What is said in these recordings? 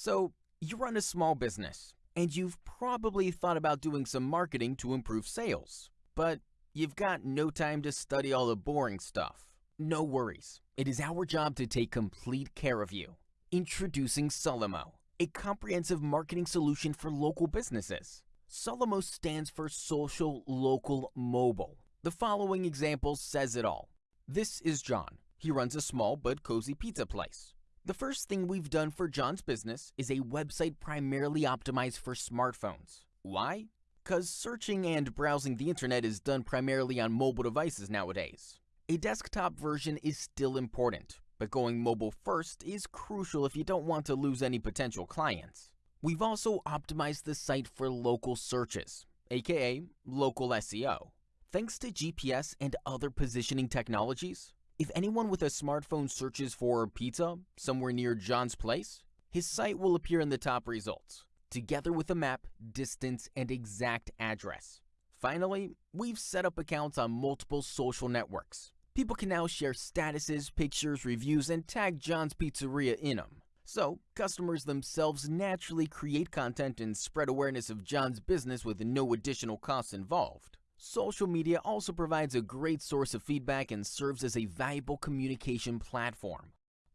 So, you run a small business, and you've probably thought about doing some marketing to improve sales, but you've got no time to study all the boring stuff. No worries, it is our job to take complete care of you. Introducing Solomo, a comprehensive marketing solution for local businesses. Solomo stands for Social Local Mobile. The following example says it all. This is John. He runs a small but cozy pizza place. The first thing we've done for John's business is a website primarily optimized for smartphones. Why? Because searching and browsing the internet is done primarily on mobile devices nowadays. A desktop version is still important, but going mobile first is crucial if you don't want to lose any potential clients. We've also optimized the site for local searches, aka local SEO. Thanks to GPS and other positioning technologies, if anyone with a smartphone searches for pizza somewhere near John's place, his site will appear in the top results, together with a map, distance, and exact address. Finally, we've set up accounts on multiple social networks, People can now share statuses, pictures, reviews, and tag John's Pizzeria in them. So, customers themselves naturally create content and spread awareness of John's business with no additional costs involved. Social media also provides a great source of feedback and serves as a valuable communication platform.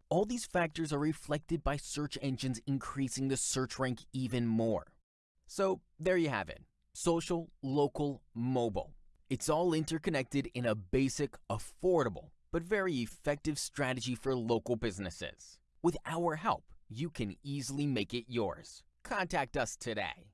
All these factors are reflected by search engines increasing the search rank even more. So, there you have it. Social, local, mobile. It's all interconnected in a basic, affordable, but very effective strategy for local businesses. With our help, you can easily make it yours. Contact us today.